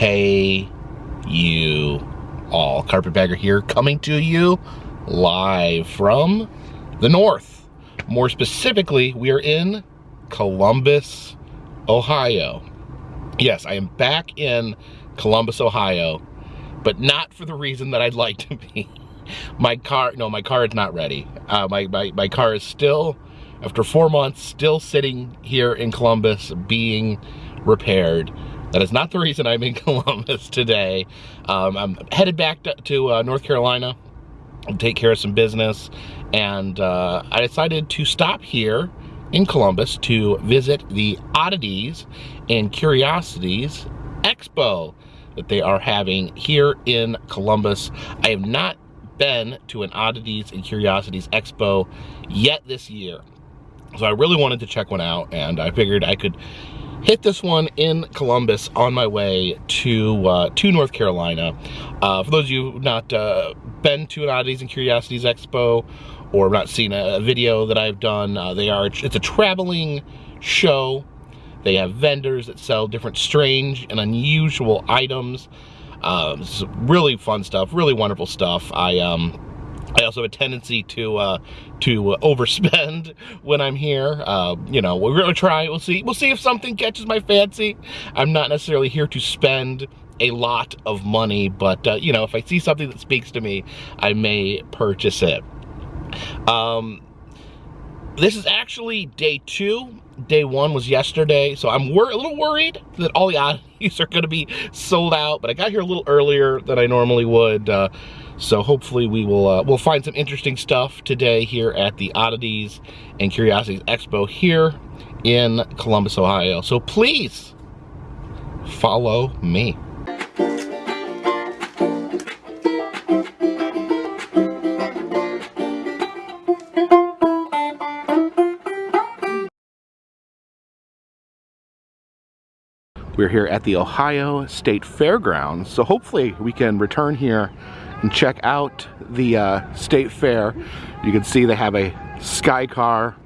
Hey, you all. Carpetbagger here, coming to you live from the north. More specifically, we are in Columbus, Ohio. Yes, I am back in Columbus, Ohio, but not for the reason that I'd like to be. My car, no, my car is not ready. Uh, my, my, my car is still, after four months, still sitting here in Columbus being repaired. That is not the reason I'm in Columbus today. Um, I'm headed back to, to uh, North Carolina to take care of some business. And uh, I decided to stop here in Columbus to visit the Oddities and Curiosities Expo that they are having here in Columbus. I have not been to an Oddities and Curiosities Expo yet this year. So I really wanted to check one out and I figured I could hit this one in Columbus on my way to uh, to North Carolina. Uh, for those of you not uh, been to an Oddities and Curiosities Expo or not seen a, video that I've done, uh, they are it's a traveling show. They have vendors that sell different strange and unusual items. Um, really fun stuff, really wonderful stuff. I um, I also have a tendency to uh, to overspend when I'm here. Uh, you know, we're gonna try. We'll see. We'll see if something catches my fancy. I'm not necessarily here to spend a lot of money, but uh, you know, if I see something that speaks to me, I may purchase it. Um, this is actually day two. Day one was yesterday, so I'm a little worried that all the oddities are going to be sold out, but I got here a little earlier than I normally would. Uh, so hopefully we will uh, we'll find some interesting stuff today here at the Oddities and Curiosities Expo here in Columbus, Ohio. So please follow me. We're here at the Ohio State Fairgrounds, so hopefully we can return here and check out the uh, state fair. You can see they have a sky car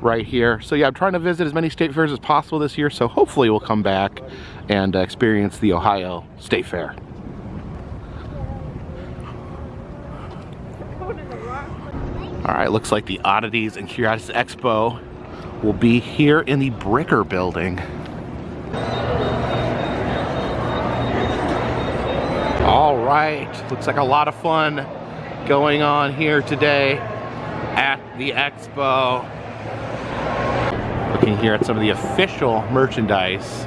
right here. So yeah, I'm trying to visit as many state fairs as possible this year, so hopefully we'll come back and uh, experience the Ohio State Fair. All right, looks like the Oddities and Curiosities Expo will be here in the Bricker building. All right, looks like a lot of fun going on here today at the expo. Looking here at some of the official merchandise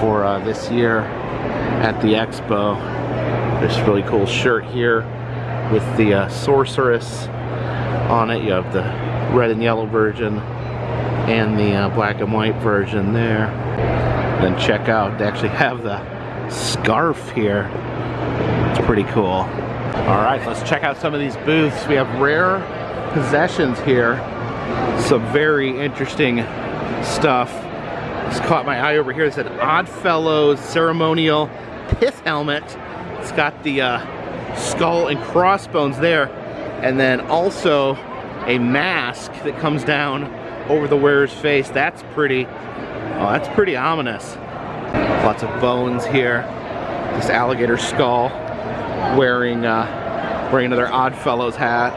for uh, this year at the expo. This really cool shirt here with the uh, sorceress on it. You have the red and yellow version and the uh, black and white version there. Then check out, they actually have the scarf here it's pretty cool. All right, let's check out some of these booths. We have rare possessions here. Some very interesting stuff. Just caught my eye over here. It said Oddfellows ceremonial pith helmet. It's got the uh, skull and crossbones there. And then also a mask that comes down over the wearer's face. That's pretty, oh, that's pretty ominous. Lots of bones here. This alligator skull wearing uh, wearing another Oddfellows hat.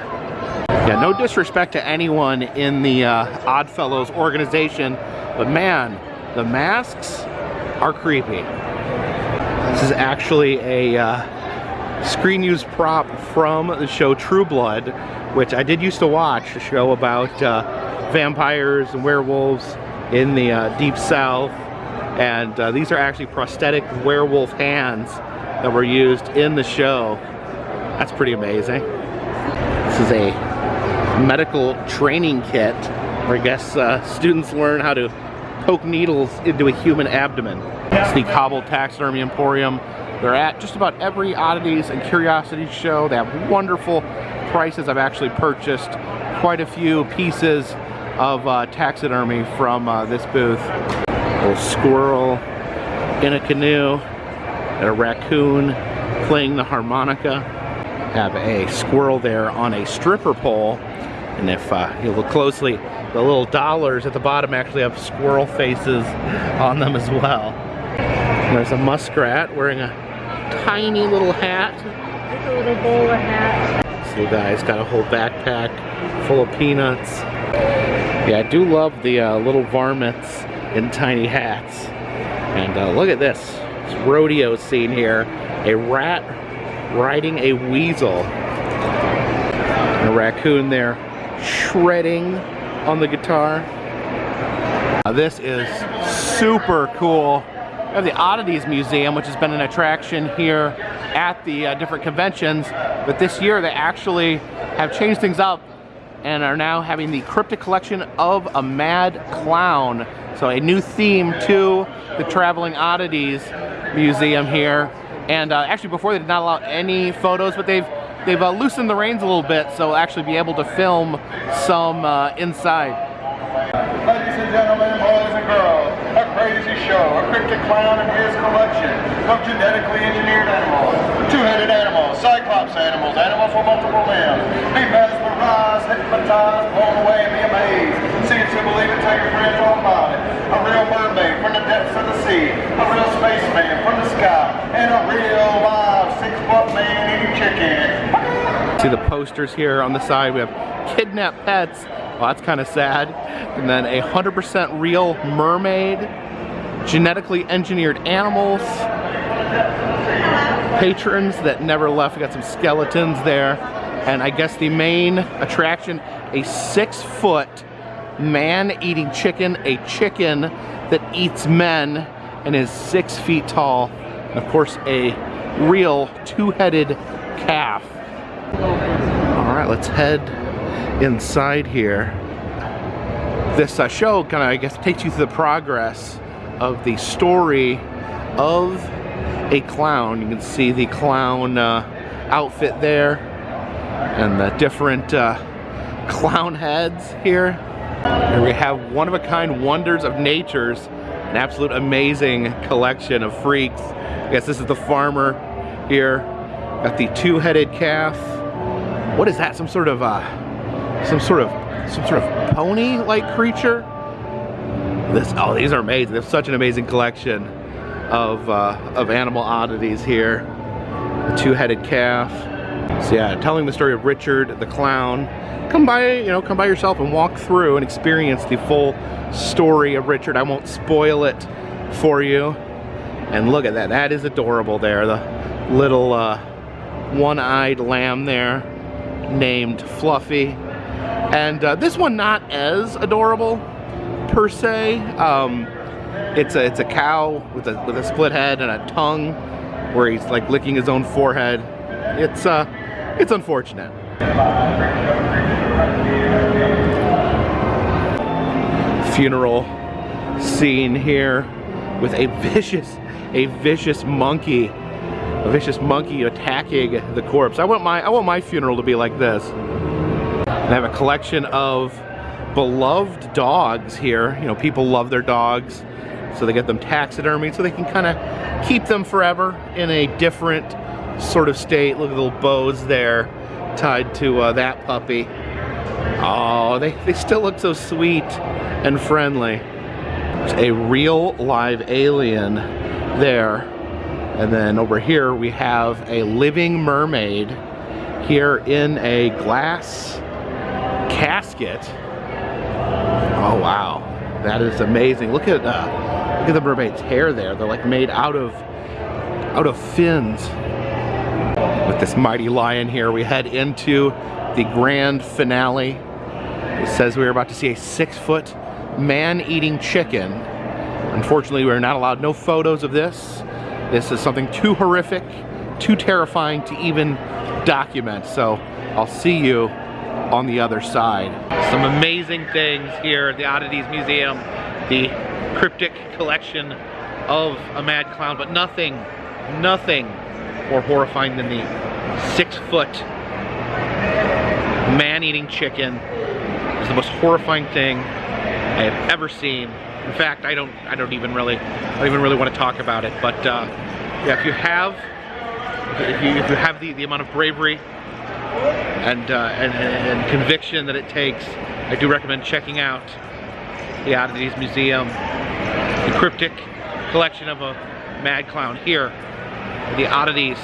Yeah, no disrespect to anyone in the uh, Oddfellows organization, but man, the masks are creepy. This is actually a uh, screen use prop from the show True Blood, which I did used to watch, a show about uh, vampires and werewolves in the uh, deep south. And uh, these are actually prosthetic werewolf hands that were used in the show. That's pretty amazing. This is a medical training kit where I guess uh, students learn how to poke needles into a human abdomen. It's the Cobble Taxidermy Emporium. They're at just about every oddities and curiosities show. They have wonderful prices. I've actually purchased quite a few pieces of uh, taxidermy from uh, this booth. A little squirrel in a canoe a raccoon playing the harmonica. Have a squirrel there on a stripper pole. And if uh, you look closely, the little dollars at the bottom actually have squirrel faces on them as well. There's a muskrat wearing a tiny little hat. a little bowler hat. This little guy's got a whole backpack full of peanuts. Yeah, I do love the uh, little varmints in tiny hats. And uh, look at this rodeo scene here. A rat riding a weasel. A raccoon there shredding on the guitar. This is super cool. We have the Oddities Museum, which has been an attraction here at the uh, different conventions. But this year they actually have changed things up and are now having the cryptic collection of a mad clown. So a new theme to the Traveling Oddities Museum here. And uh, actually before they did not allow any photos, but they've they've uh, loosened the reins a little bit so we'll actually be able to film some uh, inside. Ladies and gentlemen, boys and girls, a crazy show, a cryptic clown and his collection of genetically engineered animals, two-headed animals, cyclops animals, animals with multiple limbs. Be mesmerized, hypnotized, blown away, be amazed. See it to believe it, tell your friends it. A real mermaid from the depths the sea, a real spaceman from the sky, and a real live six-foot man eating chicken. See the posters here on the side. We have kidnapped pets. Well, that's kind of sad. And then a 100% real mermaid, genetically engineered animals, patrons that never left. We got some skeletons there. And I guess the main attraction, a six foot man eating chicken, a chicken that eats men and is six feet tall. And of course, a real two-headed calf. All right, let's head inside here. This uh, show kind of, I guess, takes you through the progress of the story of a clown. You can see the clown uh, outfit there and the different uh, clown heads here. Here we have one-of-a-kind wonders of nature's an absolute amazing collection of freaks. I guess this is the farmer here. Got the two-headed calf. What is that? Some sort of uh, some sort of some sort of pony-like creature? This oh, these are amazing. They have such an amazing collection of uh, of animal oddities here. The two-headed calf. So yeah, telling the story of Richard the clown. Come by, you know, come by yourself and walk through and experience the full story of Richard. I won't spoil it for you. And look at that, that is adorable there. The little uh, one-eyed lamb there named Fluffy. And uh, this one not as adorable per se. Um, it's a it's a cow with a with a split head and a tongue where he's like licking his own forehead. It's uh it's unfortunate. Funeral scene here with a vicious a vicious monkey a vicious monkey attacking the corpse. I want my I want my funeral to be like this. I have a collection of beloved dogs here. You know, people love their dogs, so they get them taxidermied so they can kind of keep them forever in a different sort of state. Look at the little bows there tied to uh, that puppy. Oh, they, they still look so sweet and friendly. There's a real live alien there. And then over here we have a living mermaid here in a glass casket. Oh wow, that is amazing. Look at uh, look at the mermaid's hair there. They're like made out of out of fins. This mighty lion here, we head into the grand finale. It says we are about to see a six foot man-eating chicken. Unfortunately, we're not allowed no photos of this. This is something too horrific, too terrifying to even document. So I'll see you on the other side. Some amazing things here at the Oddities Museum. The cryptic collection of a mad clown, but nothing, nothing more horrifying than the six foot man-eating chicken. It's the most horrifying thing I have ever seen. In fact, I don't, I don't even really, I don't even really want to talk about it. But uh, yeah, if you have, if you, if you have the, the amount of bravery and, uh, and, and conviction that it takes, I do recommend checking out the Oddities Museum, the cryptic collection of a Mad Clown here the Oddities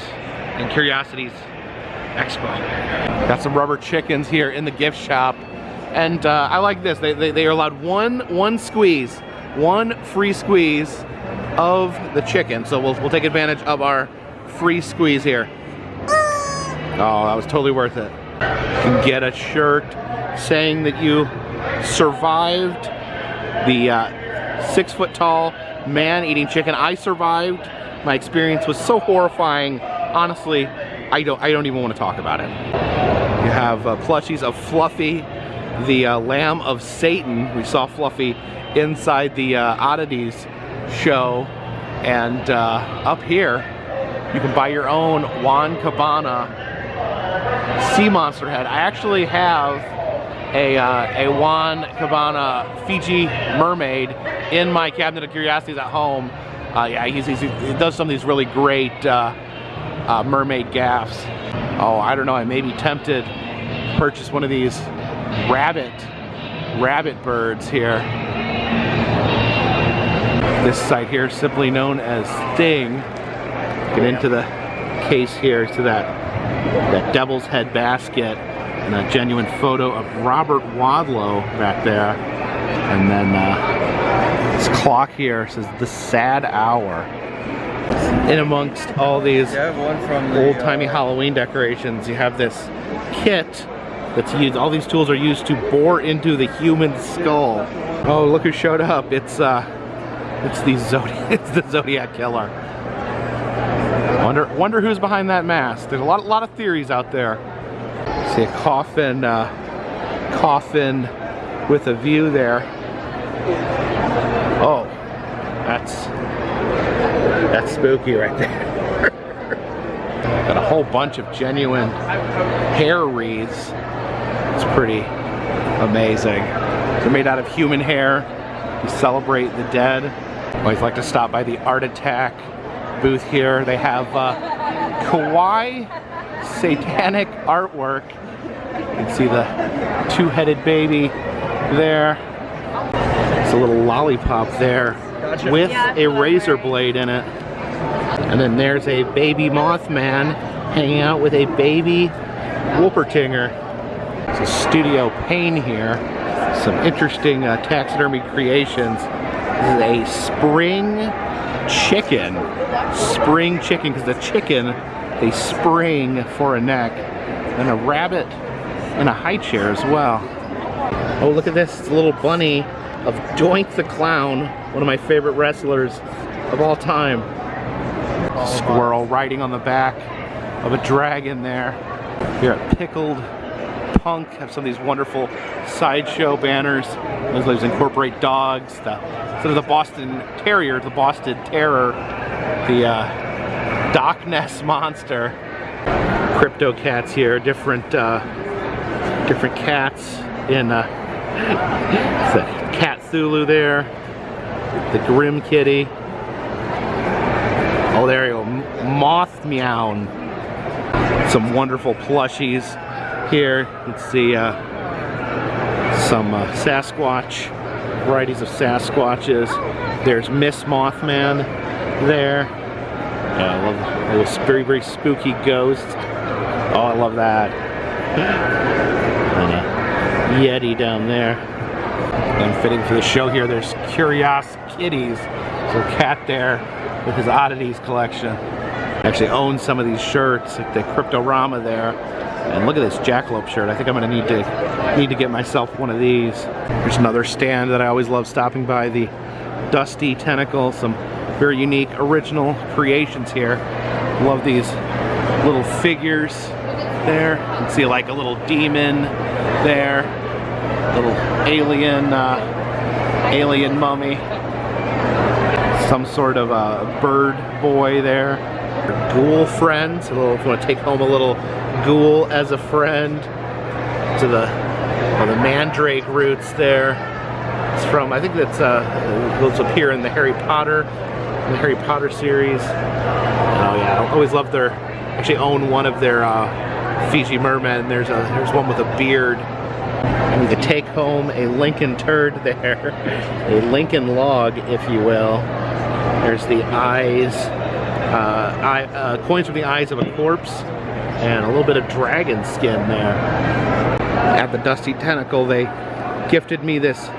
and Curiosities Expo. Got some rubber chickens here in the gift shop. And uh, I like this, they, they, they are allowed one, one squeeze, one free squeeze of the chicken. So we'll, we'll take advantage of our free squeeze here. Oh, that was totally worth it. Get a shirt saying that you survived the uh, six foot tall man eating chicken. I survived. My experience was so horrifying. Honestly, I don't, I don't even want to talk about it. You have uh, plushies of Fluffy, the uh, Lamb of Satan. We saw Fluffy inside the uh, Oddities show. And uh, up here, you can buy your own Juan Cabana sea monster head. I actually have a, uh, a Juan Cabana Fiji mermaid in my cabinet of curiosities at home. Uh, yeah, he's, he's, he does some of these really great uh, uh, mermaid gaffs. Oh, I don't know, I may be tempted to purchase one of these rabbit, rabbit birds here. This site here simply known as Thing. Get into the case here to that, that devil's head basket and a genuine photo of Robert Wadlow back there. And then uh, this clock here says the sad hour. In amongst all these the, old-timey uh, Halloween decorations, you have this kit that's used, all these tools are used to bore into the human skull. Oh, look who showed up. It's uh, it's the Zodiac, it's the Zodiac Killer. Wonder, wonder who's behind that mask. There's a lot, lot of theories out there. See a coffin, uh, coffin with a view there. That's, that's spooky right there. Got a whole bunch of genuine hair wreaths. It's pretty amazing. They're made out of human hair. We celebrate the dead. Always like to stop by the Art Attack booth here. They have uh, kawaii satanic artwork. You can see the two-headed baby there. It's a little lollipop there with a razor blade in it. And then there's a baby Mothman hanging out with a baby Wolpertinger. It's a studio Pain here. Some interesting uh, taxidermy creations. This is a spring chicken. Spring chicken, because the chicken, they spring for a neck. And a rabbit in a high chair as well. Oh, look at this. It's a little bunny of Doink the Clown, one of my favorite wrestlers of all time. Squirrel riding on the back of a dragon there. Here at Pickled Punk have some of these wonderful sideshow banners. Those those incorporate dogs, the sort of the Boston Terrier, the Boston Terror, the uh, Doc Ness Monster. Crypto cats here, different uh, different cats in uh, the Cat Thulu there, the Grim Kitty. Oh, there you go, Moth Meow. Some wonderful plushies here. Let's see uh, some uh, Sasquatch, varieties of Sasquatches. There's Miss Mothman there. Yeah, I love a little very, very spooky ghost. Oh, I love that. And a Yeti down there. And fitting for the show here, there's Curious Kitties. So cat there with his oddities collection. Actually owns some of these shirts, like the Cryptorama there. And look at this jackalope shirt. I think I'm gonna need to need to get myself one of these. There's another stand that I always love stopping by, the Dusty Tentacle. Some very unique original creations here. Love these little figures there. You can see like a little demon there. Little alien, uh, alien mummy. Some sort of a bird boy there. Ghoul friends. Little, if you want to take home a little ghoul as a friend. To the, well, the mandrake roots there. It's from, I think that's, uh, those appear in the Harry Potter, the Harry Potter series. Oh yeah, I always love their, actually own one of their uh, Fiji mermen. There's a, there's one with a beard. And you could take home a Lincoln turd there, a Lincoln log, if you will. There's the eyes, uh, eye, uh, coins from the eyes of a corpse, and a little bit of dragon skin there. At the Dusty Tentacle, they gifted me this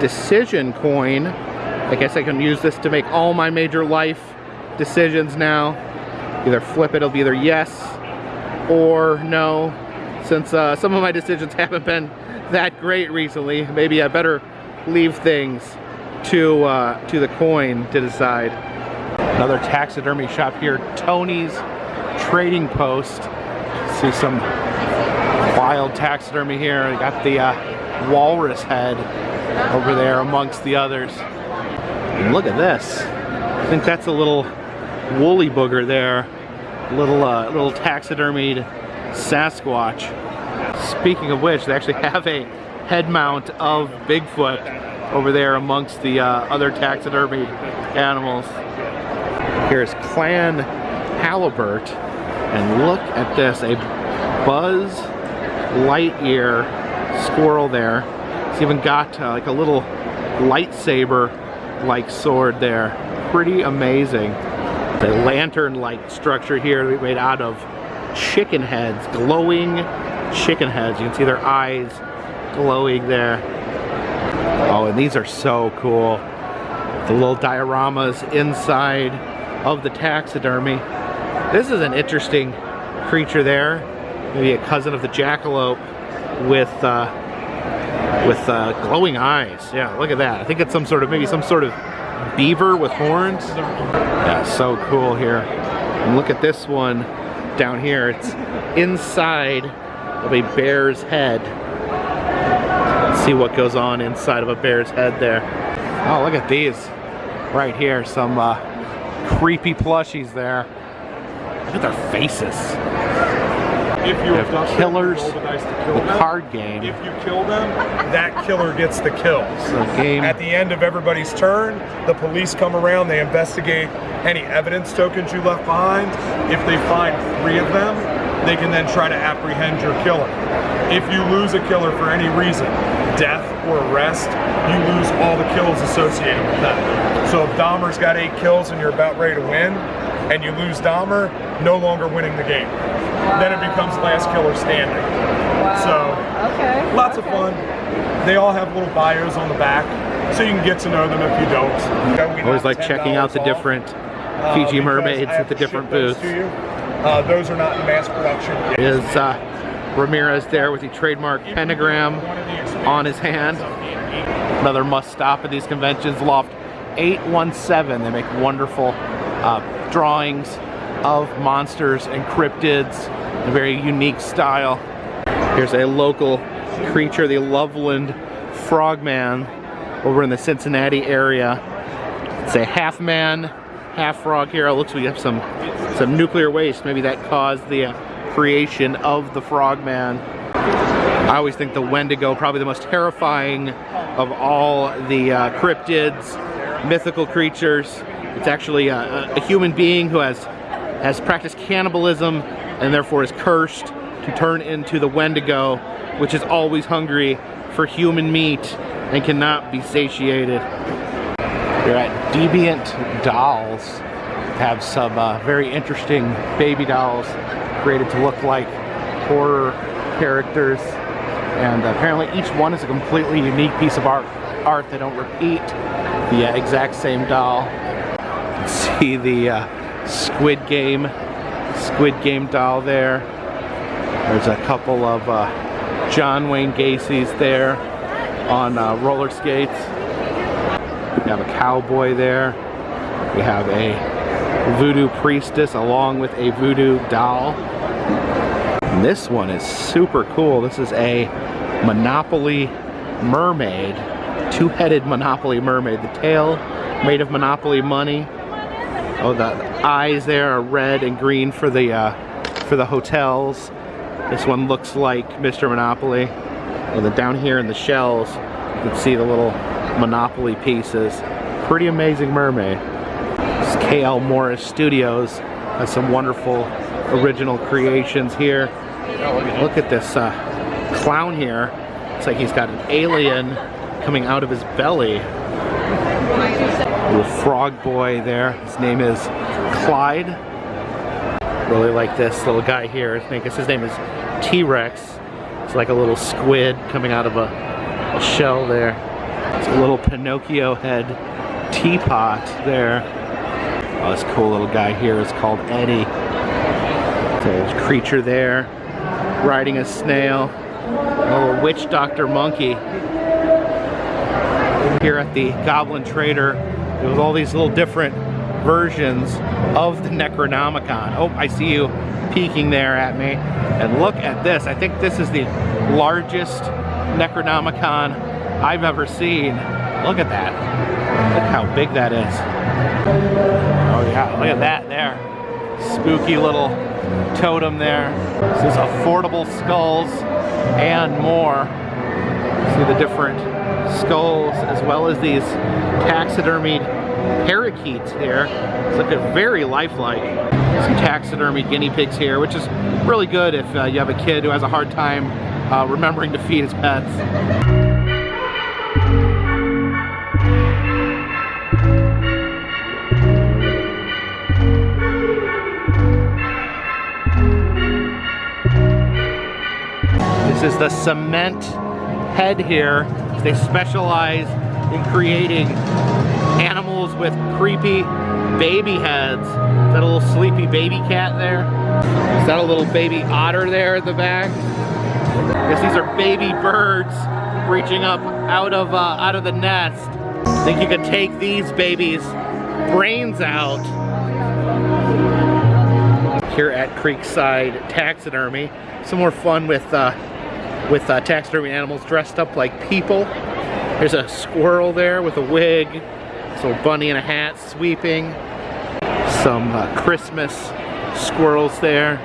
decision coin. I guess I can use this to make all my major life decisions now. Either flip it, it'll be either yes or no. Since uh, some of my decisions haven't been that great recently, maybe I better leave things to uh, to the coin to decide. Another taxidermy shop here, Tony's Trading Post. See some wild taxidermy here. Got the uh, walrus head over there amongst the others. And look at this. I think that's a little woolly booger there. Little uh, little taxidermied Sasquatch. Speaking of which, they actually have a head mount of Bigfoot over there amongst the uh, other taxidermied animals. Here's Clan Halibert, and look at this, a Buzz Lightyear squirrel there. It's even got uh, like a little lightsaber-like sword there. Pretty amazing. The lantern-like structure here made out of chicken heads, glowing chicken heads. You can see their eyes glowing there. Oh, and these are so cool. The little dioramas inside of the taxidermy. This is an interesting creature there. Maybe a cousin of the jackalope with uh, with uh, glowing eyes. Yeah, look at that. I think it's some sort of, maybe some sort of beaver with horns. Yeah, so cool here. And look at this one down here. It's inside of a bear's head. Let's see what goes on inside of a bear's head there. Oh, look at these right here. Some uh, creepy plushies there. Look at their faces. If you have them, killers, roll the kill the them. card game. If you kill them, that killer gets the kills. So game. At the end of everybody's turn, the police come around, they investigate any evidence tokens you left behind. If they find three of them, they can then try to apprehend your killer. If you lose a killer for any reason, death or arrest, you lose all the kills associated with that. So if Dahmer's got eight kills and you're about ready to win, and you lose Dahmer, no longer winning the game. Then it becomes last killer standing. So Okay. Lots of fun. They all have little bios on the back, so you can get to know them if you don't. We Always like checking out the off, different uh, Fiji because mermaids at the different booths. Uh, those are not in mass production. Is uh, Ramirez there with the trademark pentagram on his hand? Another must stop at these conventions. Loft 817. They make wonderful uh, drawings of monsters and cryptids a very unique style. Here's a local creature, the Loveland Frogman, over in the Cincinnati area. It's a half man, half frog here. It looks like we have some some nuclear waste. Maybe that caused the uh, creation of the frogman. I always think the Wendigo probably the most terrifying of all the uh, cryptids, mythical creatures. It's actually a, a human being who has has practiced cannibalism and therefore is cursed to turn into the Wendigo, which is always hungry for human meat and cannot be satiated. We're at Deviant Dolls. Have some uh, very interesting baby dolls created to look like horror characters. And apparently each one is a completely unique piece of art. Art they don't repeat the uh, exact same doll. See the uh, Squid Game, Squid Game doll there. There's a couple of uh, John Wayne Gacy's there on uh, roller skates. We have a cowboy there. We have a voodoo priestess along with a voodoo doll. And this one is super cool. This is a Monopoly mermaid, two-headed Monopoly mermaid. The tail made of Monopoly money. Oh, the eyes there are red and green for the uh, for the hotels. This one looks like Mr. Monopoly. And then down here in the shells, you can see the little Monopoly pieces. Pretty amazing mermaid. KL Morris Studios has some wonderful original creations here. Look at this uh, clown here. It's like he's got an alien coming out of his belly. Little frog boy there. His name is Clyde. Really like this little guy here. I guess his name is T-Rex. It's like a little squid coming out of a, a shell there. It's a little Pinocchio head teapot there. Oh, this cool little guy here is called Eddie. There's a creature there riding a snail. A little witch doctor monkey. Here at the Goblin Trader, there was all these little different versions of the Necronomicon. Oh, I see you peeking there at me. And look at this. I think this is the largest Necronomicon I've ever seen. Look at that. Look how big that is. Oh yeah, look at that there. Spooky little totem there. This is affordable skulls and more. See the different skulls as well as these taxidermied parakeets here. It's looking very lifelike. Some taxidermy guinea pigs here, which is really good if uh, you have a kid who has a hard time uh, remembering to feed his pets. This is the cement head here. They specialize in creating animals with creepy baby heads. Is that a little sleepy baby cat there? Is that a little baby otter there at the back? I guess these are baby birds reaching up out of uh, out of the nest. I Think you could take these babies' brains out. Here at Creekside Taxidermy, some more fun with uh, with uh, taxidermy animals dressed up like people. There's a squirrel there with a wig, so a bunny in a hat sweeping. Some uh, Christmas squirrels there.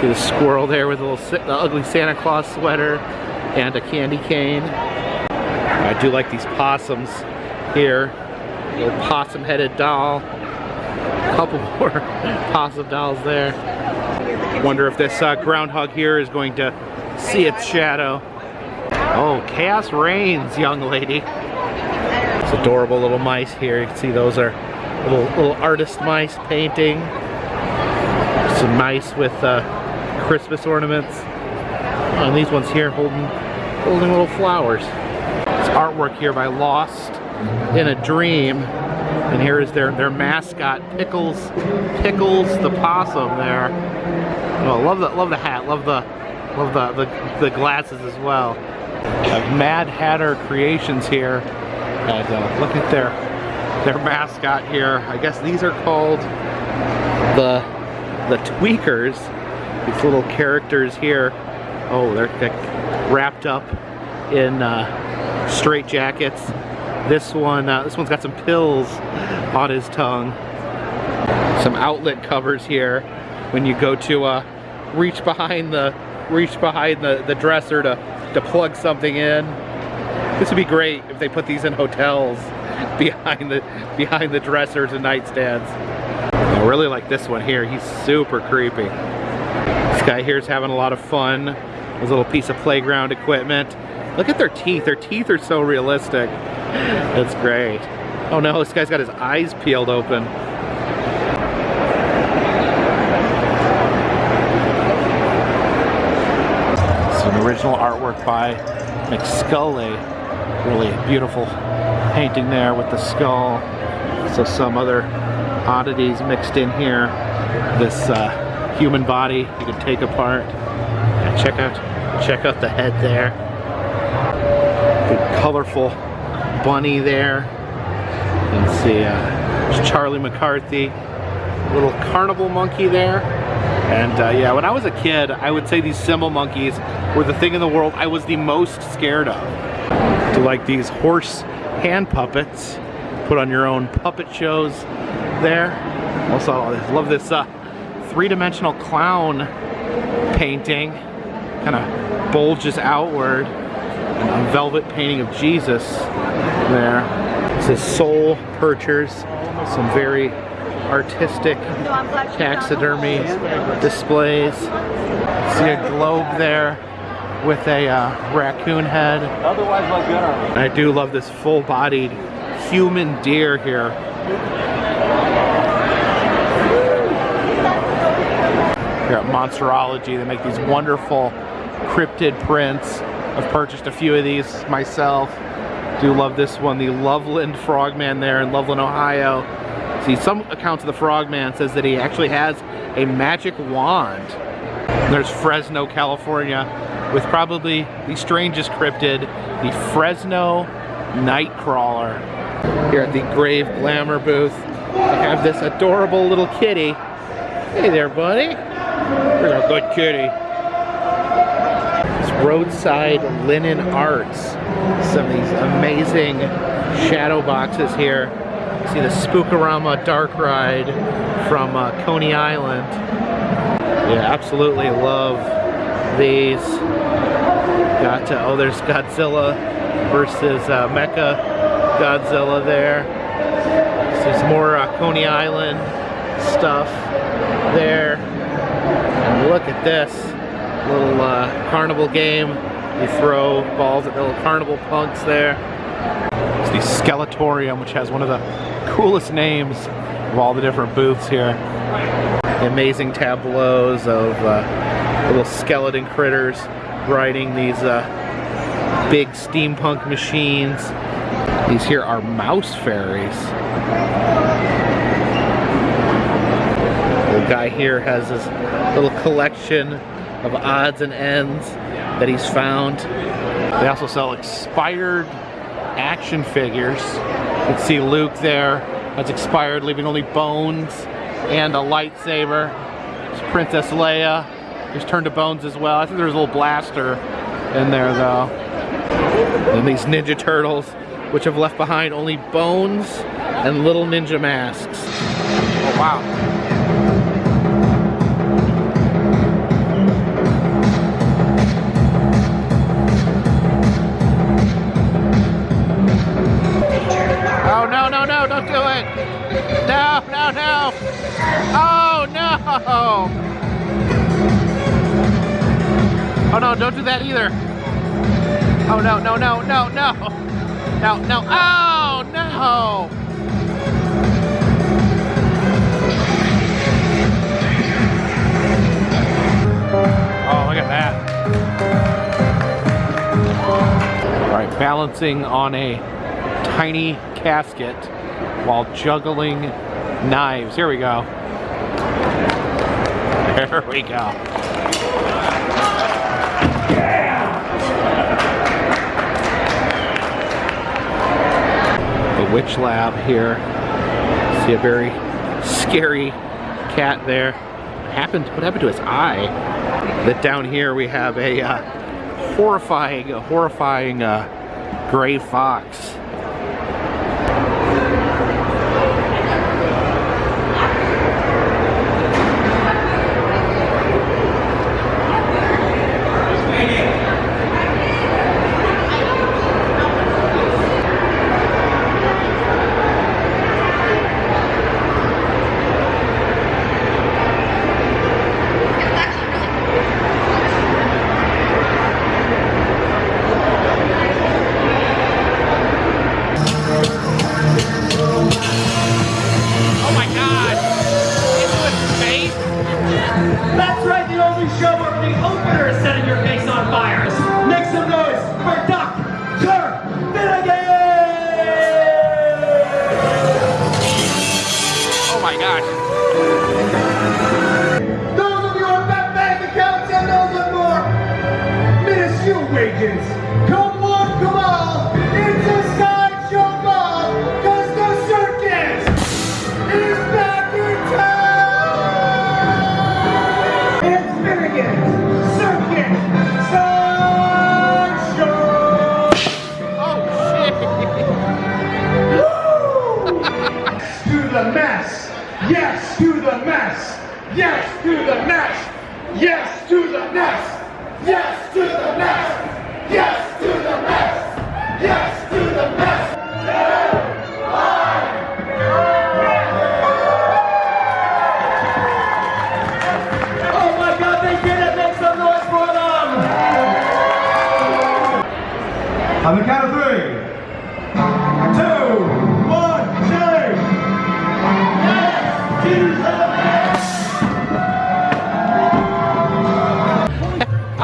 See the squirrel there with a little the ugly Santa Claus sweater and a candy cane. I do like these possums here. Little possum-headed doll. A couple more possum dolls there. Wonder if this uh, groundhog here is going to see its shadow. Oh, chaos reigns, young lady. It's adorable little mice here. You can see those are little little artist mice painting. Some mice with uh, Christmas ornaments. Oh, and these ones here holding holding little flowers. It's artwork here by Lost in a Dream. And here is their, their mascot, Pickles, Pickles the possum there. Oh, love the love the hat, love the love the, the, the glasses as well. Mad Hatter Creations here. And uh, look at their their mascot here. I guess these are called the the Tweakers. These little characters here. Oh, they're like, wrapped up in uh, straight jackets. This one, uh, this one's got some pills on his tongue. Some outlet covers here when you go to uh, reach behind the reach behind the, the dresser to, to plug something in. This would be great if they put these in hotels behind the behind the dressers and nightstands. I really like this one here. He's super creepy. This guy here is having a lot of fun. His little piece of playground equipment. Look at their teeth. Their teeth are so realistic. That's great. Oh no, this guy's got his eyes peeled open. Original artwork by McScully. Really beautiful painting there with the skull. So some other oddities mixed in here. This uh, human body you can take apart. Check out, check out the head there. The colorful bunny there. You can see uh, Charlie McCarthy, little carnival monkey there. And uh, yeah, when I was a kid, I would say these cymbal monkeys were the thing in the world I was the most scared of. To like these horse hand puppets, put on your own puppet shows there. Also, I love this uh, three-dimensional clown painting, kind of bulges outward. And a velvet painting of Jesus there. This is Soul Perchers, some very artistic taxidermy displays. See a globe there with a uh, raccoon head. Otherwise, like good I do love this full-bodied human deer here. Here at Monsterology, they make these wonderful cryptid prints. I've purchased a few of these myself. Do love this one, the Loveland Frogman there in Loveland, Ohio. See, some accounts of the Frogman says that he actually has a magic wand. There's Fresno, California, with probably the strangest cryptid, the Fresno Nightcrawler. Here at the Grave Glamour booth, I have this adorable little kitty. Hey there, buddy. Here's our good kitty. It's roadside linen arts. Some of these amazing shadow boxes here. See the Spookorama Dark Ride from uh, Coney Island. Yeah, absolutely love these. Got oh, there's Godzilla versus uh, Mecha Godzilla there. There's more uh, Coney Island stuff there. And look at this little uh, carnival game. You throw balls at little carnival punks there. It's the Skeletorium, which has one of the coolest names of all the different booths here. The amazing tableaus of uh, little skeleton critters riding these uh, big steampunk machines. These here are mouse fairies. The guy here has his little collection of odds and ends that he's found. They also sell expired action figures. You can see Luke there. That's expired, leaving only bones and a lightsaber. There's Princess Leia. He's turned to bones as well. I think there's a little blaster in there though. And these Ninja Turtles, which have left behind only bones and little ninja masks. Oh wow. That either! Oh no no no no no! No no! Oh no! Oh look at that! All right, balancing on a tiny casket while juggling knives. Here we go. There we go. Witch lab here. See a very scary cat there. What happened? What happened to his eye? That down here we have a uh, horrifying, horrifying uh, gray fox. Yes to the mess. Yes to the mess. Yes to the mess. Yes to the mess. Yes to the mess. Yes to the mess. Oh my God, they did it! Make some noise for them! On the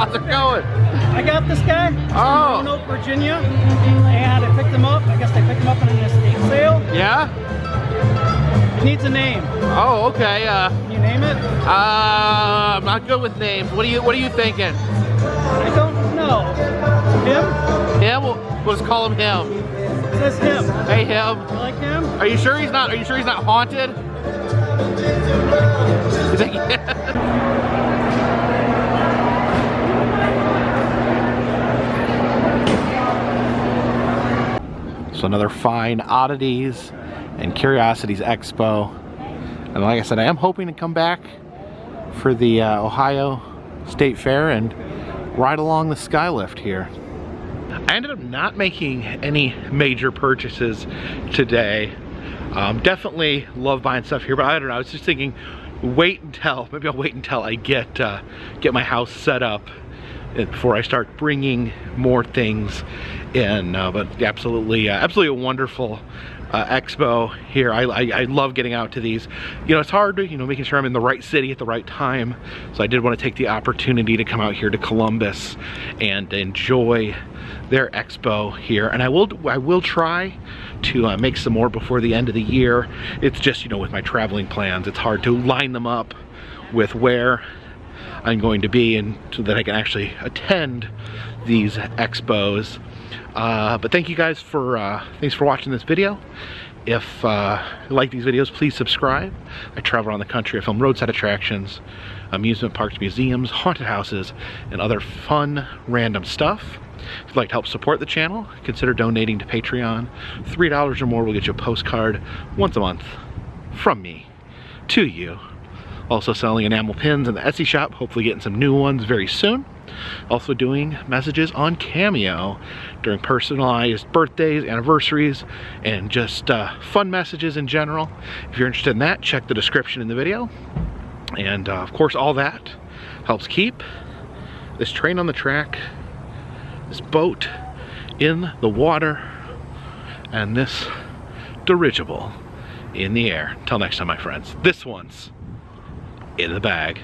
How's it going? I got this guy Oh. from Roanoke, Virginia, and I picked him up. I guess I picked him up in an estate sale. Yeah? He needs a name. Oh, okay. Uh, Can you name it? uh, I'm not good with names. What are you What are you thinking? I don't know. Him? Him? We'll, we'll just call him him. It says him. Hey, him. You like him? Are you sure he's not? Are you sure he's not haunted? You think? So another fine oddities and curiosities expo, and like I said, I am hoping to come back for the uh, Ohio State Fair and ride along the skylift here. I ended up not making any major purchases today. Um, definitely love buying stuff here, but I don't know. I was just thinking, wait until maybe I'll wait until I get uh, get my house set up before I start bringing more things in. Uh, but absolutely, uh, absolutely a wonderful uh, expo here. I, I, I love getting out to these. You know, it's hard, you know, making sure I'm in the right city at the right time. So I did want to take the opportunity to come out here to Columbus and enjoy their expo here. And I will I will try to uh, make some more before the end of the year. It's just, you know, with my traveling plans, it's hard to line them up with where I'm going to be and so that I can actually attend these expos. Uh, but thank you guys for uh, thanks for watching this video. If uh, you like these videos, please subscribe. I travel around the country. I film roadside attractions, amusement parks, museums, haunted houses, and other fun, random stuff. If you'd like to help support the channel, consider donating to Patreon. $3 or more will get you a postcard once a month from me to you. Also selling enamel pins in the Etsy shop, hopefully getting some new ones very soon. Also doing messages on Cameo during personalized birthdays, anniversaries, and just uh, fun messages in general. If you're interested in that, check the description in the video. And uh, of course, all that helps keep this train on the track, this boat in the water, and this dirigible in the air. Until next time, my friends, this one's in the bag.